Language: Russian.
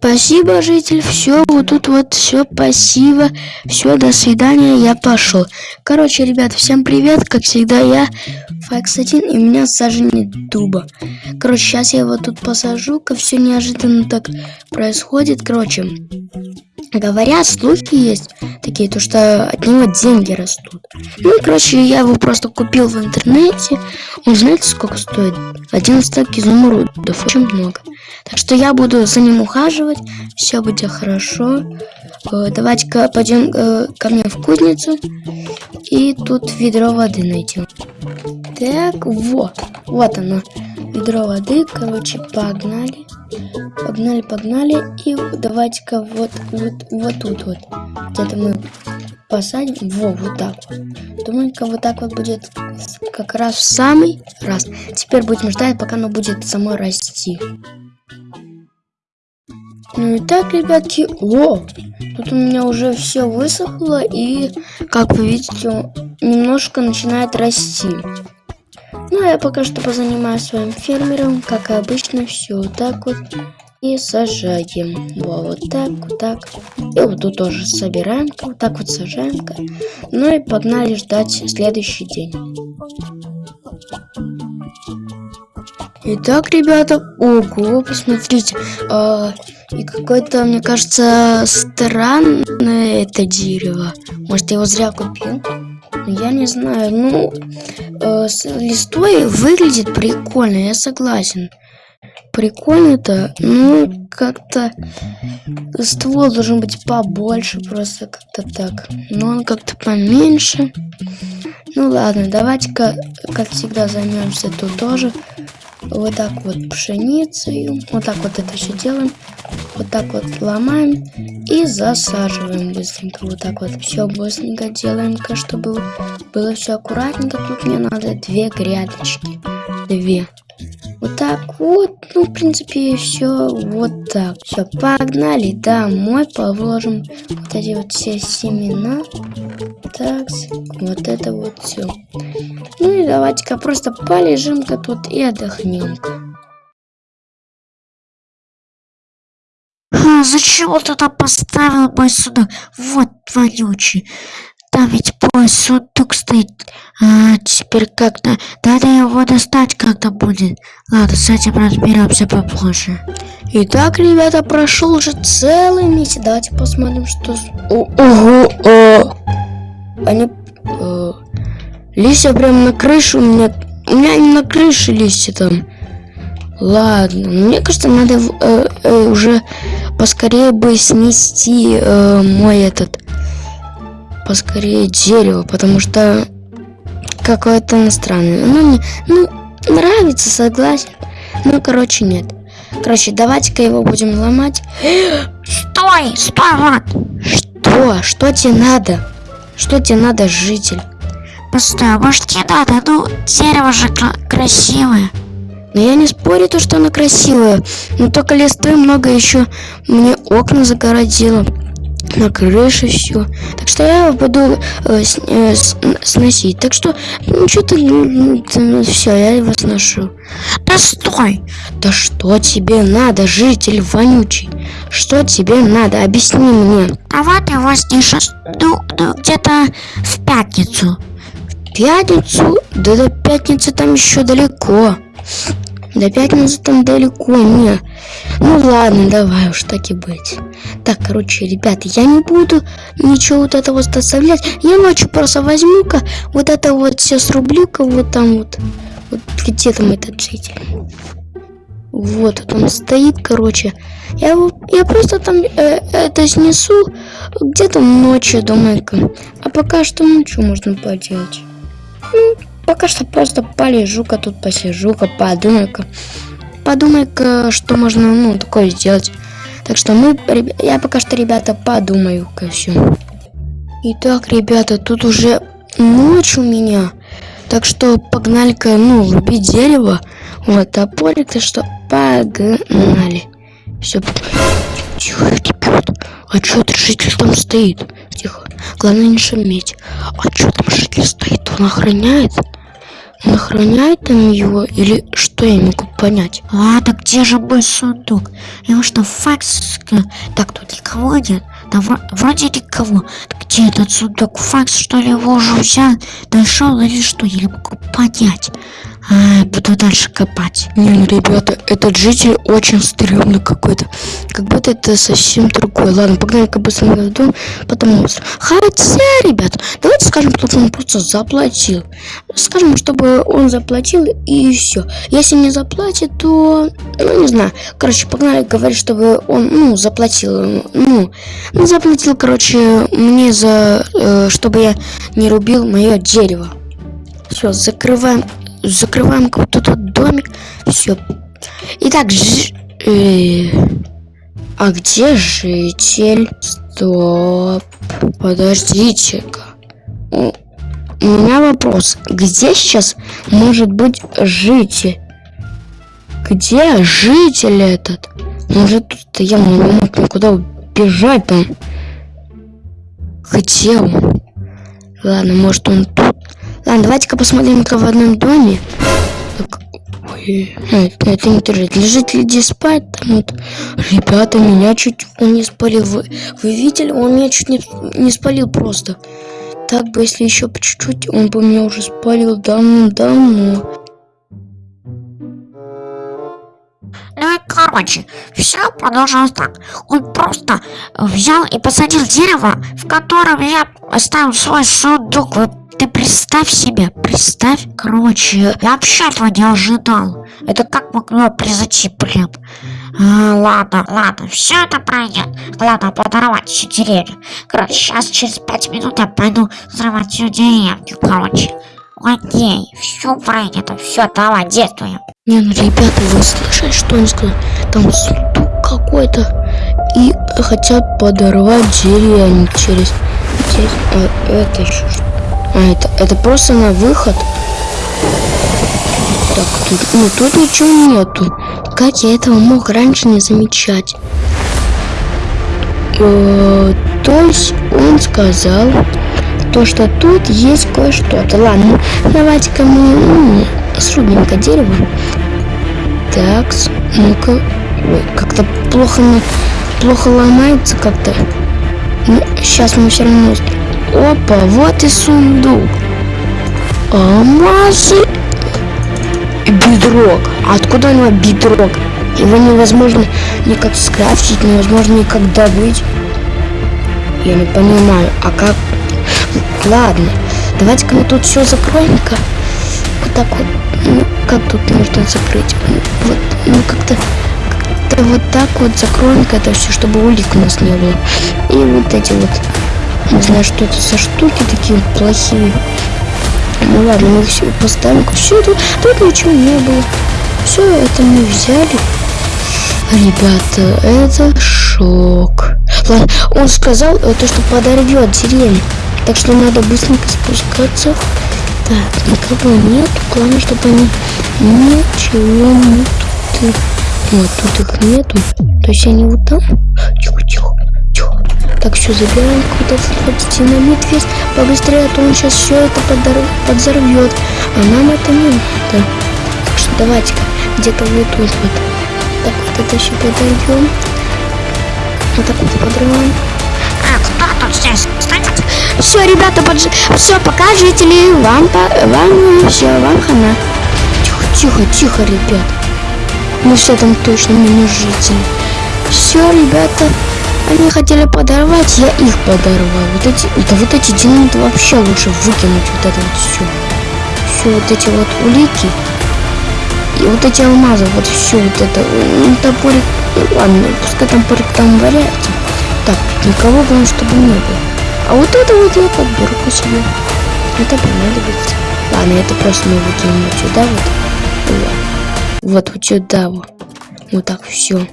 Спасибо, житель. Все, вот тут вот все, спасибо. Все, до свидания, я пошел. Короче, ребят, всем привет. Как всегда, я Факс 1 и меня сажение дуба. Короче, сейчас я его тут посажу, как все неожиданно так происходит. Короче, говорят, слухи есть такие, то что от него деньги растут. Ну, короче, я его просто купил в интернете. Он знаете, сколько стоит? 11 изумрудов, очень много. Так что я буду за ним ухаживать, все будет хорошо. Э, давайте-ка пойдем э, ко мне в кузницу и тут ведро воды найдем. Так, вот, вот оно, ведро воды, короче, погнали. Погнали, погнали. И давайте-ка вот, вот, вот тут вот. Где-то мы посадим. Во, вот так вот. Думаю-ка вот так вот будет как раз в самый раз. Теперь будем ждать, пока оно будет само расти. Ну и так, ребятки, о, тут у меня уже все высохло и, как вы видите, немножко начинает расти. Ну, а я пока что позанимаюсь своим фермером, как и обычно, все вот так вот и сажаем. Во, вот так, вот так. И вот тут тоже собираем, вот так вот сажаем. Ну и погнали ждать следующий день. Итак, ребята, ого, посмотрите, а, и какое-то, мне кажется, странное это дерево. Может, я его зря купил? Я не знаю, ну, э, листой выглядит прикольно, я согласен. Прикольно-то, ну, как-то ствол должен быть побольше, просто как-то так. Но он как-то поменьше. Ну ладно, давайте-ка, как всегда, займемся тут тоже вот так вот пшеницей, вот так вот это все делаем, вот так вот ломаем и засаживаем быстренько, вот так вот все быстренько делаем, чтобы было все аккуратненько, тут мне надо две грядочки, две. Вот так вот, ну, в принципе, все вот так. Все, погнали домой, положим вот эти вот все семена. Так, вот это вот все. Ну и давайте-ка просто полежим-ка тут и отдохнем-ка. А, зачем ты там поставил мой судок? Вот вонючий. Там ведь мой сундук стоит. А, теперь как-то... Надо его достать как-то будет. Ладно, с этим разберемся попозже. Итак, ребята, прошел уже целый месяц. Давайте посмотрим, что... О, ого, о. Они... О. Листья прям на крышу у меня... У меня не на крыше листья там. Ладно, мне кажется, надо э, э, уже поскорее бы снести э, мой этот поскорее дерево, потому что какое-то странное. Ну, мне ну, нравится, согласен. Ну, короче, нет. Короче, давайте-ка его будем ломать. Стой, стой, вот. Что? Что тебе надо? Что тебе надо, житель? Постой, а может тебе надо? Ну, дерево же красивое. Но я не спорю то, что оно красивое. Но только листвы много еще мне окна загородило на крыше все. Так что я буду э, с, э, с, сносить. Так что ну что-то ну, ну, все, я его сношу. Да стой! Да что тебе надо, житель вонючий? Что тебе надо? Объясни мне. Давай ты его снесешь ну, ну где-то в пятницу. В пятницу? Да до пятницы там еще далеко. До пятницы там далеко, не. Ну ладно, давай уж так и быть. Так, короче, ребята, я не буду ничего вот этого вот оставлять. Я ночью просто возьму-ка вот это вот все срублю-ка вот там вот. Вот где там этот житель? Вот, вот он стоит, короче. Я, я просто там э, это снесу где-то ночью, думаю-ка. А пока что, что можно поделать? Ну, Пока что просто полежу-ка тут, посижу-ка, подумаю-ка. Подумай-ка, что можно, ну, такое сделать. Так что мы, я пока что, ребята, подумаю-ка все. Итак, ребята, тут уже ночь у меня. Так что погнали-ка, ну, рубить дерево. Вот, топорик-то что, погнали. Все. Тихо, ребят. А что это житель там стоит? Тихо. Главное не шуметь. А что там житель стоит? Он охраняет? Он охраняет там его или что я могу понять? Ладно, где же мой сундук? Его что, факс? Так, тут никого нет. Да вро- вроде никого. Где этот сундук? Факс, что ли, его уже взял? Нашел или что? Я не могу понять. А, буду дальше копать. Не, ну, ребята, этот житель очень стрёмный какой-то. Как будто это совсем другой. Ладно, погнали-ка быстренько в дом, потом. Хотя, ребят, давайте он просто заплатил. Скажем, чтобы он заплатил и все. Если не заплатит, то, ну, не знаю. Короче, погнали говорить, чтобы он, ну, заплатил. Ну, ну, заплатил, короче, мне за, э, чтобы я не рубил мое дерево. Все, закрываем, закрываем вот этот домик. Все. Итак, ж- э, а где житель? Стоп. Подождите-ка. У, меня вопрос. Где сейчас может быть житель? Где житель этот? Может тут я не мог никуда убежать там. Где он? Ладно, может он тут. Ладно, давайте-ка посмотрим-ка в одном доме. Так, ой, это, это не держит. Лежит здесь спать? Там вот. Ребята, меня чуть он не спалил. Вы, вы видели? Он меня чуть не, не спалил просто. Так бы, если еще по чуть-чуть, он бы меня уже спалил давно-давно. Ну короче, все продолжилось так. Он просто взял и посадил дерево, в котором я оставил свой сундук. Вот ты представь себе, представь. Короче, я вообще этого не ожидал. Это как могло произойти, блин? А, ладно, ладно, все это пройдет. Ладно, подорвать всю деревню. Короче, сейчас через пять минут я пойду взрывать всю деревню, короче. Окей, все пройдет, все, давай, действуем. Не, ну ребята, вы слышали, что он сказал? Там сундук какой-то. И хотят подорвать деревню через... через- а, это еще что? А, это, это просто на выход. Так, тут, ну тут ничего нету. Как я этого мог раньше не замечать? Э, то есть он сказал, то, что тут есть кое-что-то. Ладно, давайте-ка мы ну, срубим-ка дерево. Так, ну-ка. Как-то плохо, плохо ломается как-то. Ну, сейчас мы все равно... Опа, вот и сундук. Алмазы. Бедрок. А откуда у него бедрок? Его невозможно никак скрафтить, невозможно никак добыть. Я не понимаю, а как... Ладно, давайте-ка мы тут все закроем-ка. Вот так вот. Ну, как тут можно закрыть? Ну, Вот, ну как-то... Как-то вот так вот закроем-ка это все, чтобы улик у нас не было. И вот эти вот... Не знаю, что это за штуки такие плохие. Ну ладно, мы все поставим. Все, тут, тут ничего не было. Все это мы взяли. Ребята, это шок. Ладно, он сказал э, то, что подорвет деревню. Так что надо быстренько спускаться. Так, никого нет. Главное, чтобы они ничего не тут. Вот, тут их нету. То есть они вот там. Тихо, тихо, тихо. Так, все, забираем вот этот динамит весь побыстрее, а то он сейчас все это подор- подзорвет. А нам это не надо. Так что давайте-ка где-то вот тут вот. Так вот это все подойдем. Вот так вот подрываем. А, кто тут? Стоять! Все, ребята, подж... все, пока, жители, вам, по... вам, все, вам хана. Тихо, тихо, тихо, ребят. Мы все там точно не жители. Все, ребята, они хотели подорвать, я их подорвал. Вот эти, да вот эти динамиты вообще лучше выкинуть вот это вот все. Все вот эти вот улики. И вот эти алмазы, вот все вот это. Ну, топорик, ну, ладно, пускай топорик там валяется. Так, никого главное, чтобы не было. А вот это вот я подберу себе. Это понадобится. Ладно, это просто мы выкинем вот сюда. Вот, вот, вот сюда вот. Вот так все.